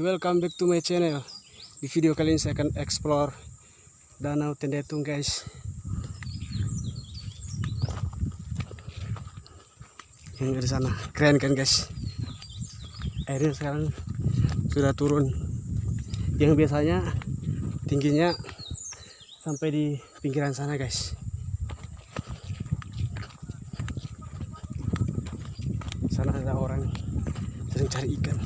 Welcome back to my channel Di video kali ini saya akan explore Danau Tendetung guys. Yang dari sana keren kan guys. Airnya sekarang sudah turun. Yang biasanya tingginya sampai di pinggiran sana guys. Sana ada orang sedang cari ikan.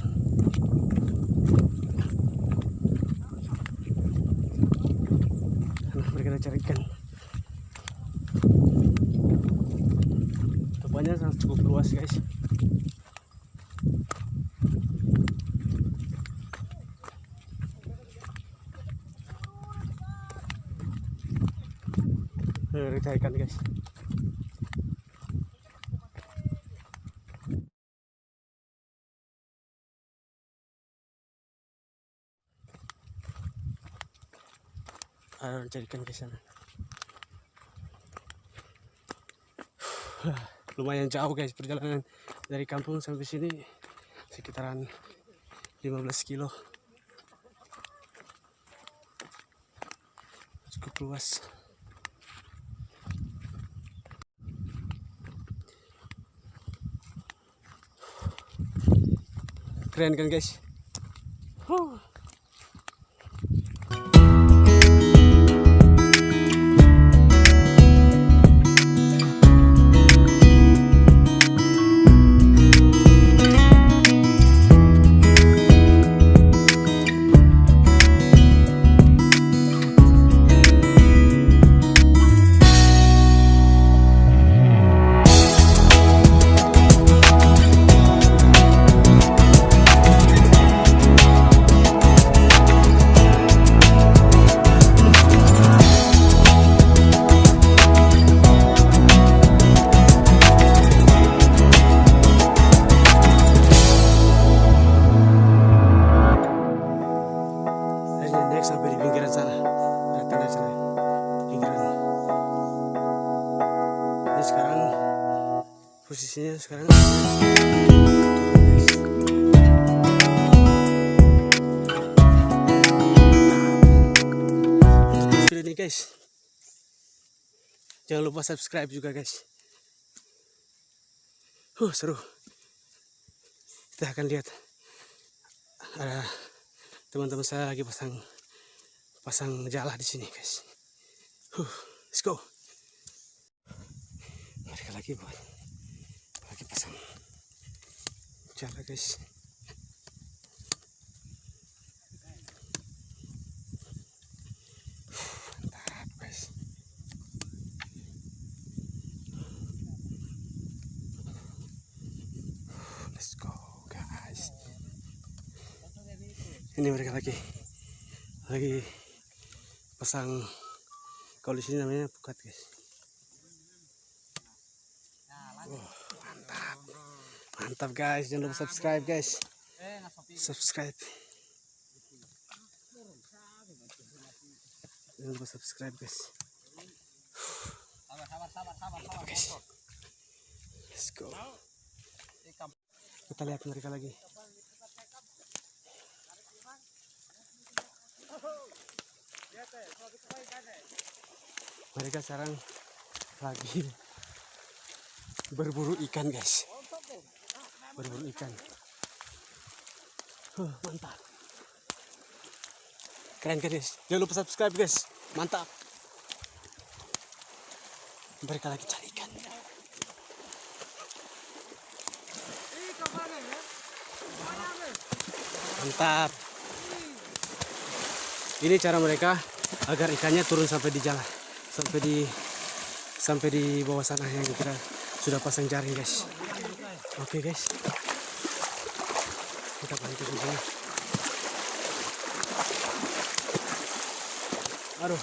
Sana mereka cari ikan. Tempatnya sangat cukup luas guys. Cari ikan guys. Ada orang cari ikan ke sana. Lumayan jauh guys perjalanan dari kampung sampai sini sekitaran 15 kilo. Cukup luas. Keren kan guys? Huh. Guys. Jangan lupa subscribe juga guys. Huh, seru. Kita akan lihat ada teman-teman saya lagi pasang pasang jala di sini guys. Huh, let's go. Mereka lagi buat lagi pasang jala guys. Huh, Mantap guys. Let's go guys. Ini mereka lagi lagi pasang kalau di sini namanya pukat guys. Wah, mantap. Mantap guys, jangan lupa subscribe guys. Subscribe. Jangan lupa subscribe guys. Mantap guys. Let's go. Kita lihat mereka lagi. Mereka sekarang lagi berburu ikan guys. Berburu ikan. Huh, mantap. Keren guys. Jangan lupa subscribe guys. Mantap. Mereka lagi cari ikan. Mantap. Ini cara mereka agar ikannya turun sampai di jalan sampai di sampai di bawah sana yang kita sudah pasang jaring guys. Oke guys. Kita bantu di sini. Aduh.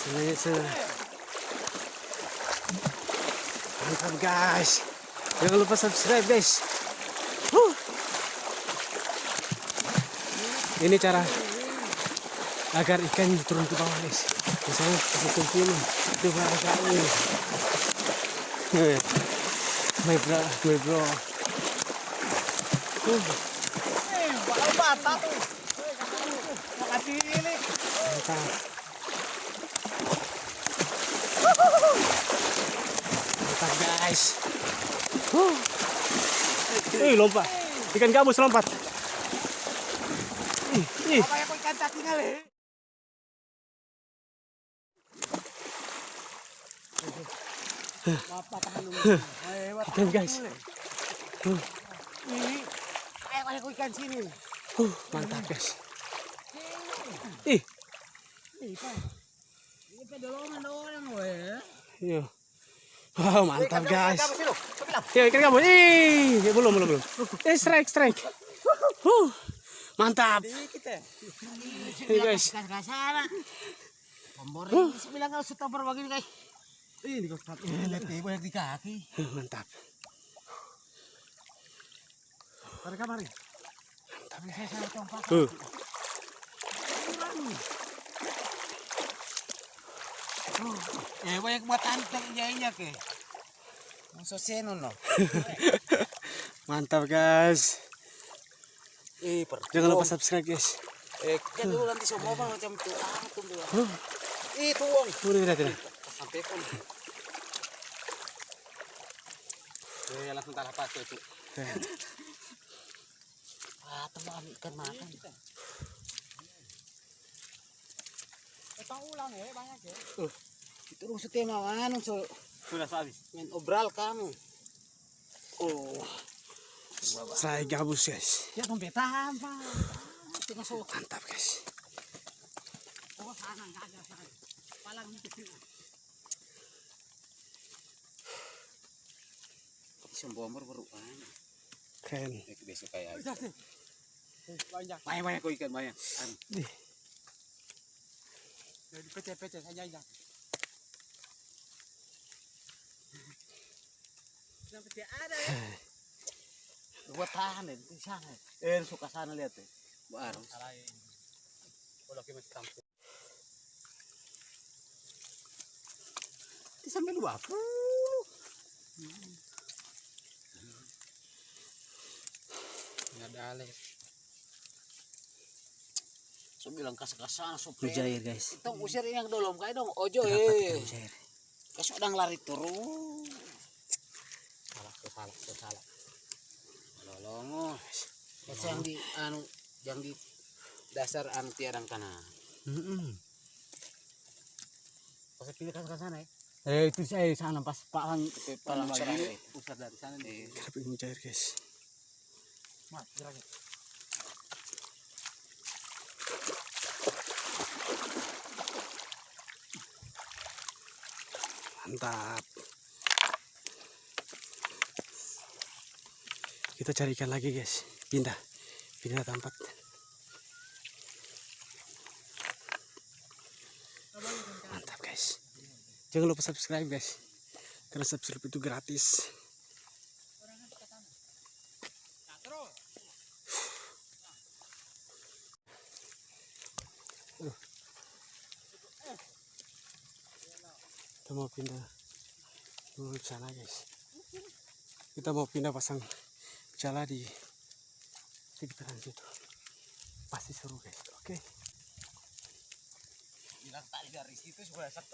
Sebenarnya se- mantap guys. Jangan lupa subscribe guys ini cara agar ikan turun ke bawah guys. Misalnya pakai ini itu baru kali my bro my bro. Huh, Eh, bata tuh. Makasih ini. mantap. Guys. Ih, lompat. Ikan gabus lompat ih, ih. Apa yang kau ikan. Eh, Ikan, guys. Ini, ikan sini. Huh, mantap guys ih iya wow mantap guys Kamu kau bilang. Ya, ikan gabus. Ih, belum, belum, belum. Eh, strike, strike. Huh, mantap. Ya. Ini guys. Ini bilang kalau sudah berbagi guys. Ih, di kaki. Eh, banyak di kaki. Mantap. Tarik saya saya. Huh. Eh, banyak buat anteng iya ke. Masuk seno no. Mantap, guys. Eh. Jangan lupa subscribe, guys. Eh, kan dulu nanti semua bang macam. Ah, tunggu. Huh, Eh, tuang. udah, udah, udah. Sampai pun. Eh, langsung taruh pas itu. Ah, teman ikan makan. Tahu ulang ya, banyak ya. Uh, itu rusuh tema mana so Sudah habis. main obral kamu. Oh. Strike gabus, guys. Ya? Tengah sok. Mantap, guys. Oh, sana enggak ada sana. Palang itu sih. Sembomor baru kan. Keren. besok kayak Banyak. Banyak banyak ikan banyak. Ih. Jadi pecah-pecah saja ya. Sampai ada ya. Buat tahan deh di sana. Eh suka sana lihat tuh. Baru. Di sampai dua puluh. Nggak ada ale. So bilang kasar-kasar so Mujair, guys. Itong usir ini yang dolom kayak dong. Ojo eh. Kasih udang lari turun. Salah, salah, salah. Lolongo. Kasi yang di anu yang di dasar anu tiadang tanah. Mm-mm. Pas pilih ke sana ya. Eh itu saya sana pas palang Palang lagi eh. pusat dari sana nih. Tapi mujair, guys. Mat, gerak. Mantap. Kita cari ikan lagi, guys. Pindah. Pindah tempat. Mantap, guys. Jangan lupa subscribe, guys. Karena subscribe itu gratis. Kita mau pindah dulu sana, guys. Kita mau pindah pasang jala di sekitaran situ. Pasti seru, guys. Oke.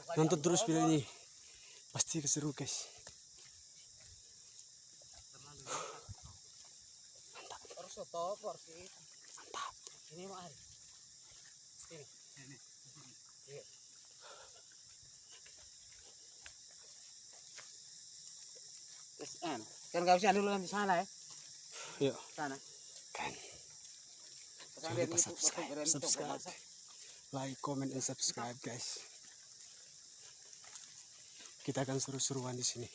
Kali. Nonton terus video ini. Pasti keseru, guys. Ini. Mantap. Ini mau hari. Ini. Ini. Iya. Terus anu, kan gak usah dulu di sana ya. Yuk, Sana. kan. Jangan lupa subscribe, subscribe. like, comment, and subscribe guys. Kita akan seru-seruan di sini.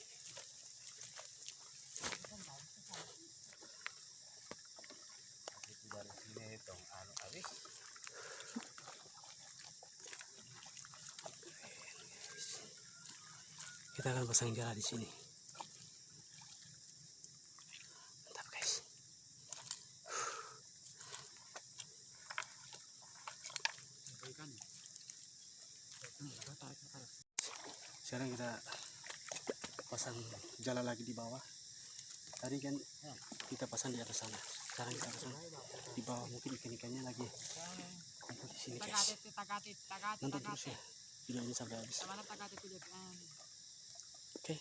Kita akan pasang jala di sini. Mantap guys. Sekarang kita pasang jala lagi di bawah. Tadi kan kita pasang di atas sana. Sekarang kita pasang di bawah. Mungkin ikan-ikannya lagi kumpul di sini guys. Nonton terus ya video ini sampai habis. Mana tagatit ulit. Oke.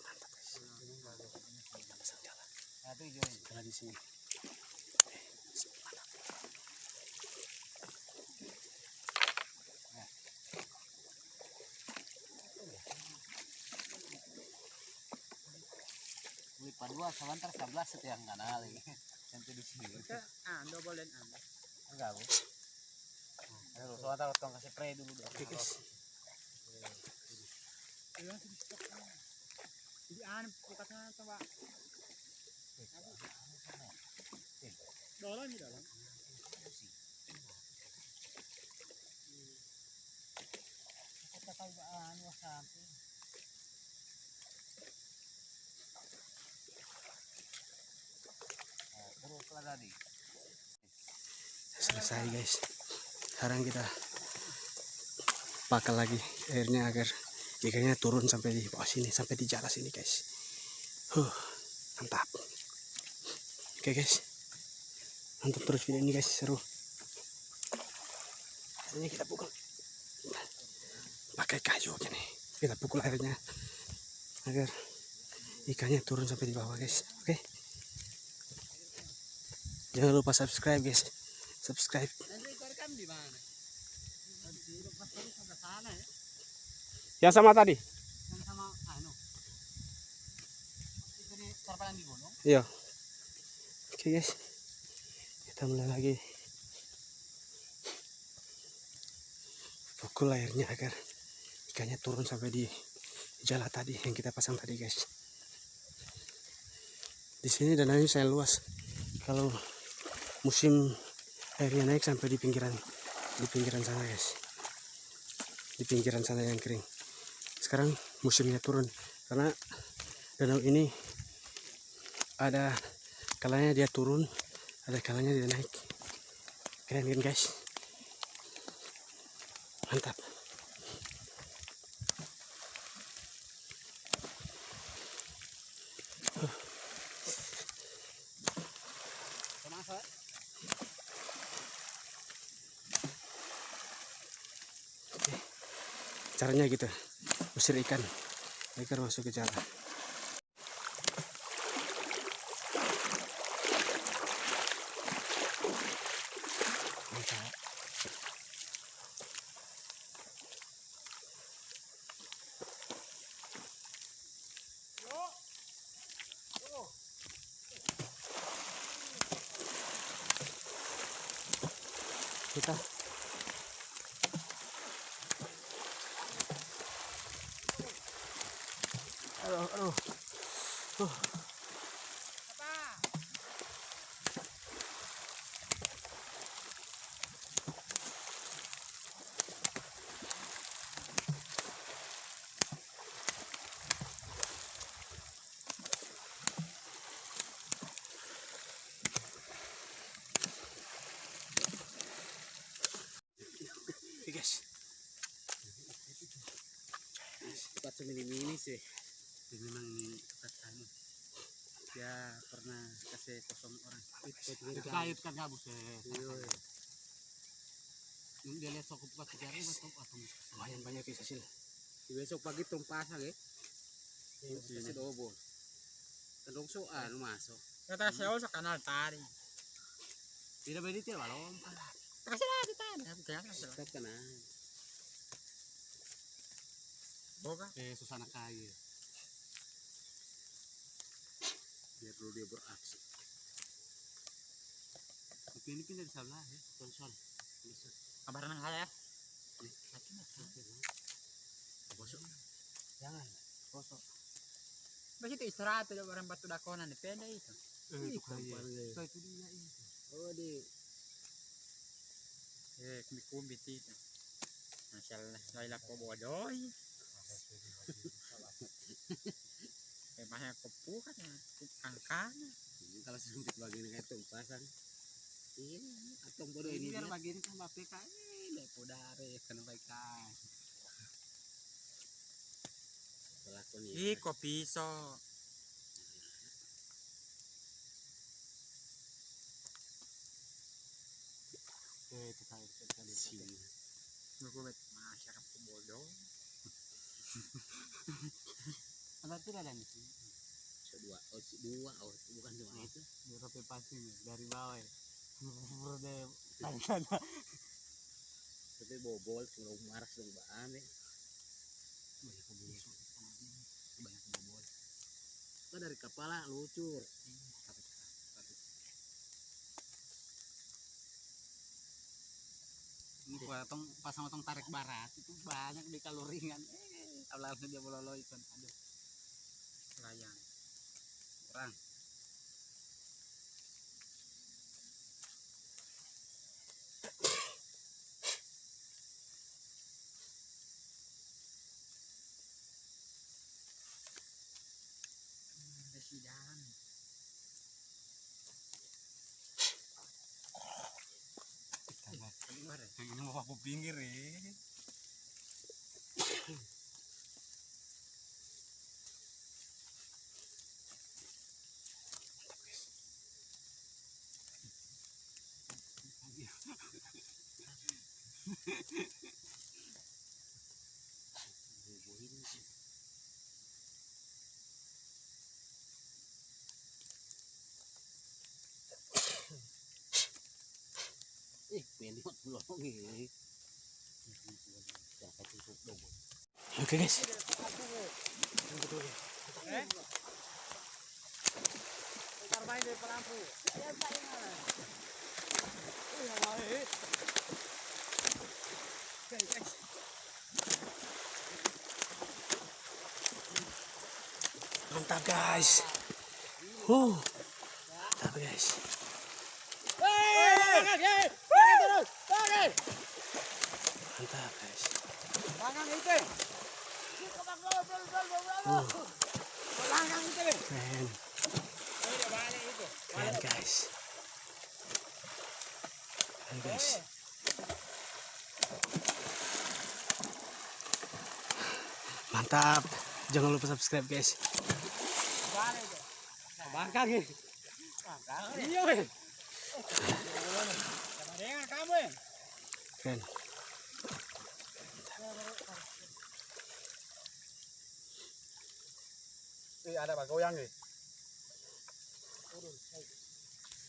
Mantap guys. Kita pasang jala. Jala di sini. Wih, padua sebentar sebelas setiap kanal lagi. Nanti di sini. Ah, dan ah. Enggak, Bu. Aduh, sebentar potong kasih spray dulu dong. Oke guys. Jadi an bukasnya coba. Dalam di dalam. Kita tahu baan wasabi. Nah, Terus lah tadi. Selesai guys. Sekarang kita pakal lagi airnya agar ikannya turun sampai di bawah sini, sampai di jala sini guys. Huh, mantap. Oke guys. Mantap terus video ini guys, seru. Ini kita pukul pakai kayu gini. Kita pukul airnya agar ikannya turun sampai di bawah guys. Jangan lupa subscribe guys. Subscribe. Ya. Yang sama tadi? Yang sama anu. Iya. Oke guys. Kita mulai lagi. Pukul airnya agar ikannya turun sampai di jala tadi yang kita pasang tadi guys. Di sini dananya saya luas. Kalau musim airnya naik sampai di pinggiran di pinggiran sana guys. Di pinggiran sana yang kering. Sekarang musimnya turun karena danau ini ada kalanya dia turun ada kalanya dia naik keren kan guys mantap caranya gitu. Usir ikan. Ikan masuk ke jala mantap kita aduh aduh Guys Cepat semini-mini sih. Jadi memang ini cepat anu. Dia pernah kasih kosong orang. Kait kan ya. Iya. Yung dia lihat sokop ka tiga ribu atau atau lumayan banyak guys hasil Besok pagi tumpas lagi. Kasi dobo. Tandong so ano masok. Kata siya sa kanal tari. Tidak pwede tiya balong. Kasi na Kaya ka na. Boga. Eh, Susana Kaya. perlu dia beraksi ini pindah di sebelah ya. konsol Kabar nang saya. bosok Jangan. Kosong. Bagi itu istirahat ada orang batu dakonan di peda itu. Eh, itu kali ya. So itu dia itu. oh di Eh, kumbi-kumbi itu. Masalah saya ko bodoh. Eh, mahal ko pukat ya. Angkana. kalau sempit bagian kayak itu pasang iya atau bodoh ini biar bagian kan bapak kan lepo dari kan baikkan. pelakon Ih, kok piso. Eh, itu kali itu kali. sini Gue bet masyarakat ko bodoh. Ada tidak ada di sini. dua oh si- dua oh bukan cuma itu Di rope passing dari bawah ya. Tanda tapi bobol kalau maras dong baan ya banyak bobol. Banyak bobol. kan dari kepala lucur Ini potong pasang potong tarik barat itu banyak di kaloringan. Eh, langsung dia bololo ikan. Aduh. Layang. Kurang. Presiden. Keluar ya? Ini mau aku pinggir dong Oke guys. Mantap guys. Huh. Mantap guys. Mantap guys. Tangan itu. Mantap. Jangan lupa subscribe guys. Keren. Eh ada pak goyang nih.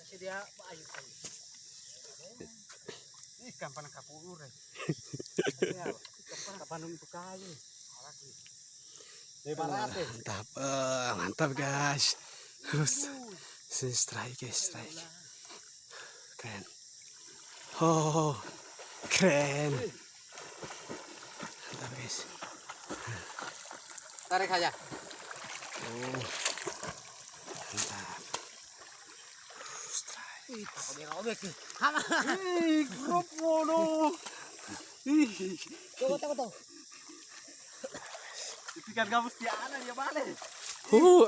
Kasih dia ayu ayu. Ini kapan kapur eh. Kapan untuk kayu. Mantap. Eh, mantap guys. Sini strike guys, strike. Keren. Oh, keren. Mantap guys. Tarik aja. Oh. Uh.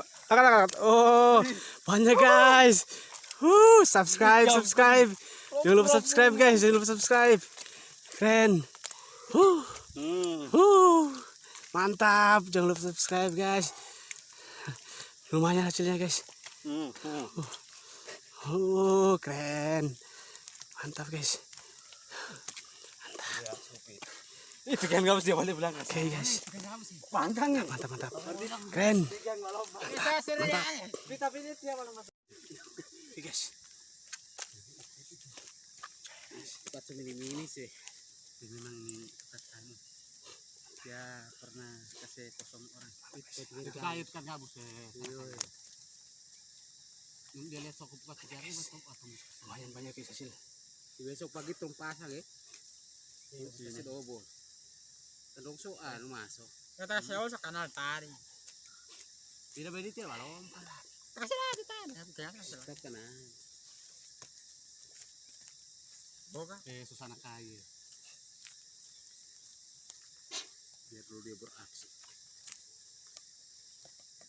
Oh, banyak guys. Uh, subscribe, subscribe. Jangan lupa subscribe guys, jangan lupa subscribe. Keren. Uh, uh, mantap. Jangan lupa subscribe guys. Lumayan hasilnya guys. Uh, keren. Mantap guys. Itu kan gabus dia balik belakang. Oke guys. Pangkang ya. Mantap mantap. Keren. Malam masuk. Oke guys. semini-mini sih Ini memang ini dia pernah kasih kosong orang. Kayu kan gabus ya. Yung dia lihat sokop ka tigari betul atau lumayan banyak guys hasil besok pagi tong pasang eh kasi dobo tandong so ano maso Kata siya sa kanal tari. tidak ba dito balong Kasi na di tari. Kaya ka sila. tetap ka na Boga. eh susana kaya dulu dia beraksi.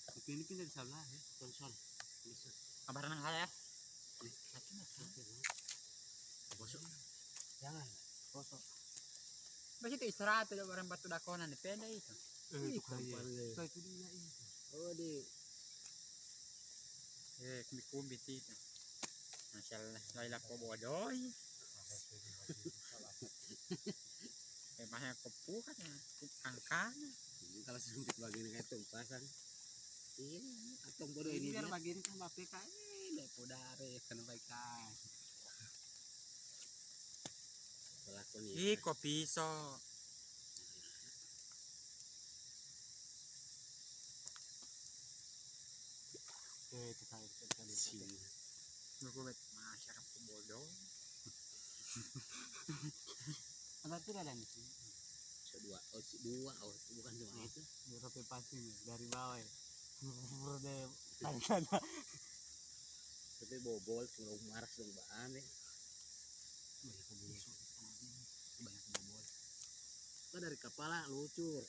Tapi ini pindah di sebelah ya konsol bisa. Kabaran ng kaya. bosok. Jangan. Bosok. Basta itu istirahat tuh barang batu dakonan depende itu. eh, itu kaya so itu dia itu oh di. Eh, kumbi-kumbi itu. Masyaallah, laila ko bodoy. Mahal ko pukat na. Angkana. Ini kalau sempit begini kayak tuh pasang ini atong bodoh Ini biar bagian kan bape ka. Eh, lepo dari kan baik ini Iko piso. eh, itu kaya sini Gugubit, masyarakat bodoh. Ada tidak ada nih? so dua oh bukan dua itu Di passing dari bawah. Berde tanda. tapi bobol kalau marah dong baan eh Banyak bobol. Banyak bobol. kan dari kepala lucur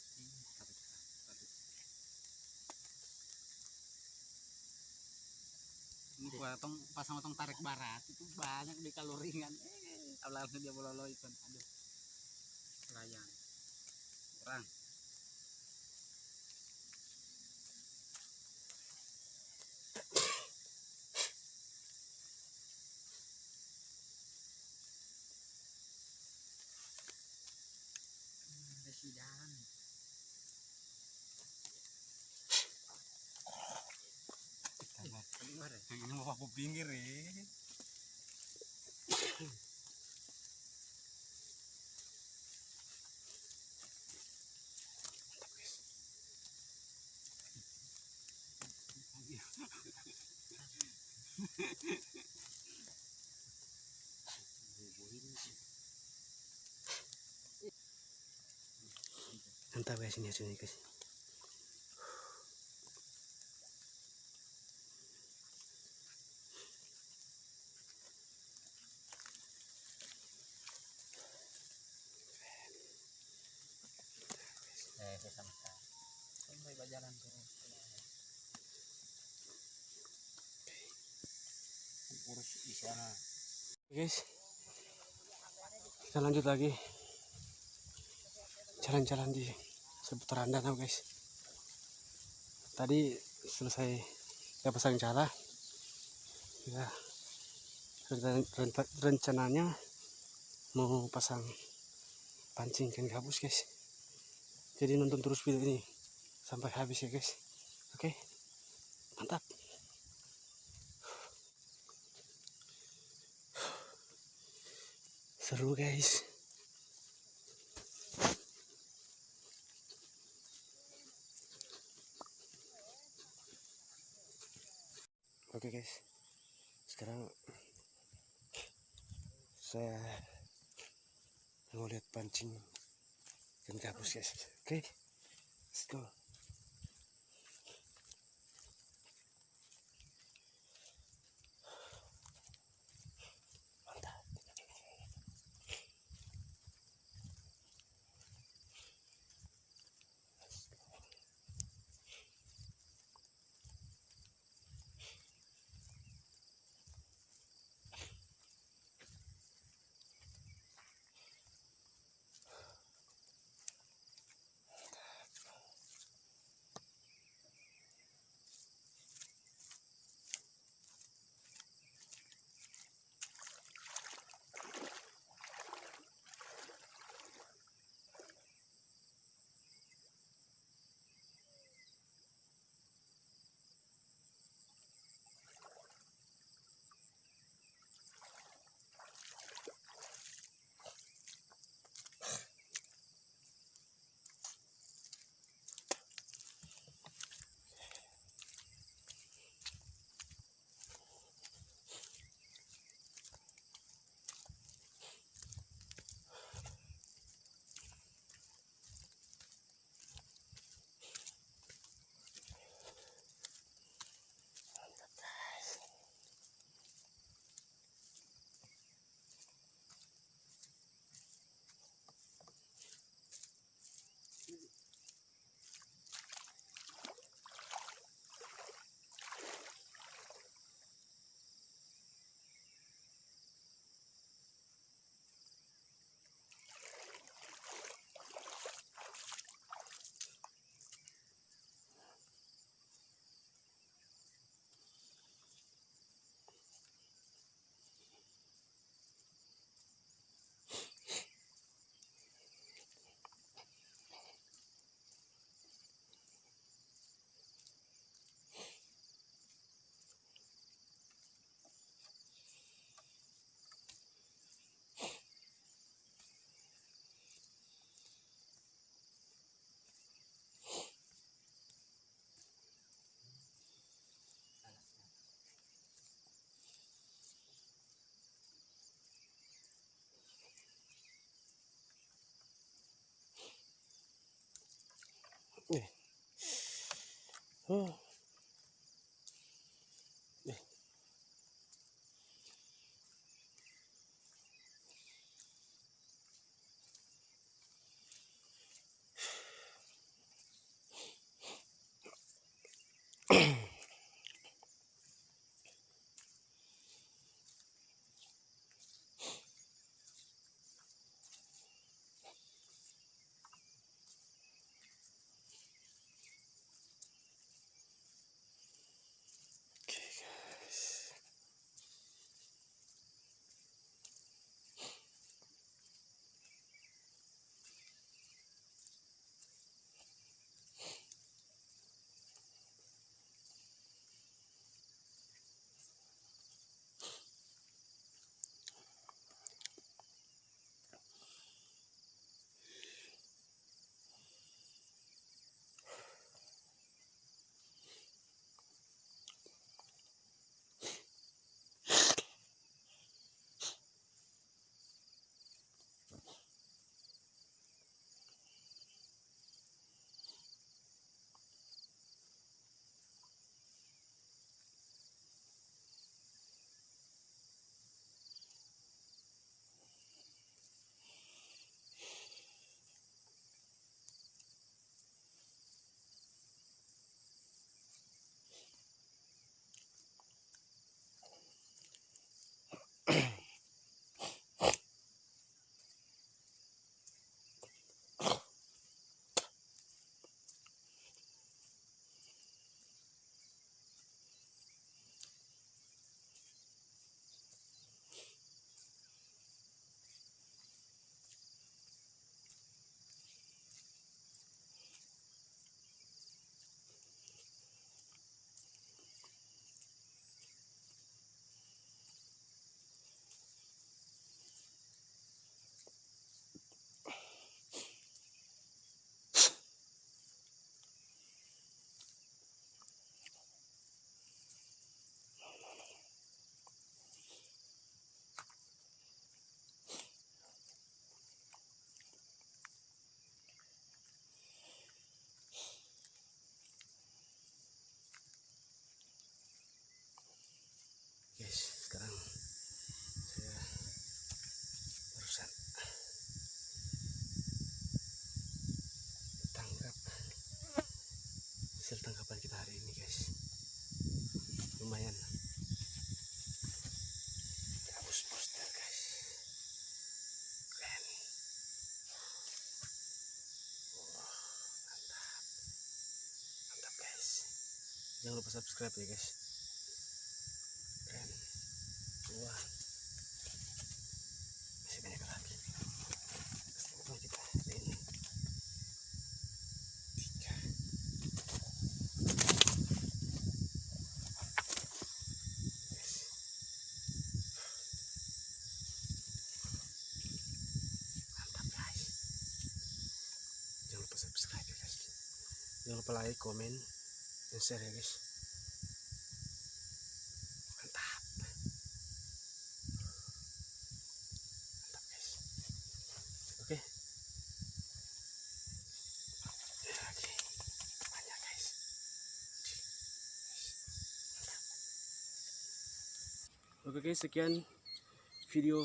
Ini gua tong pasang tong tarik barat itu banyak di kaloringan. Eh, awalnya dia bololo itu. Aduh. Layan. Ya? ini mau aku pinggir eh mantap guys ini hasilnya guys Eh, saya sama sekali. Sampai berjalan terus. urus di sana guys kita lanjut lagi. Jalan-jalan di seputaran danau guys. Tadi selesai ya pasang jala. Ya. Rencananya mau pasang pancing ikan gabus guys. Jadi nonton terus video ini sampai habis ya guys. Oke? Mantap. Seru guys oke guys. Sekarang saya mau lihat pancing ikan gabus guys. Oke let's go Nih. Oh. Jangan lupa subscribe ya guys. Keren. Dua masih banyak lagi Kesimpulan kita hari ini tiga Yes. mantap guys jangan lupa subscribe ya guys jangan lupa like komen share ya mantap. Mantap guys. Oke Ya, oke guys sekian video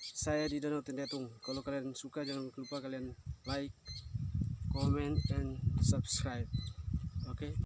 saya di Danau Tendetung kalau kalian suka jangan lupa kalian like comment and subscribe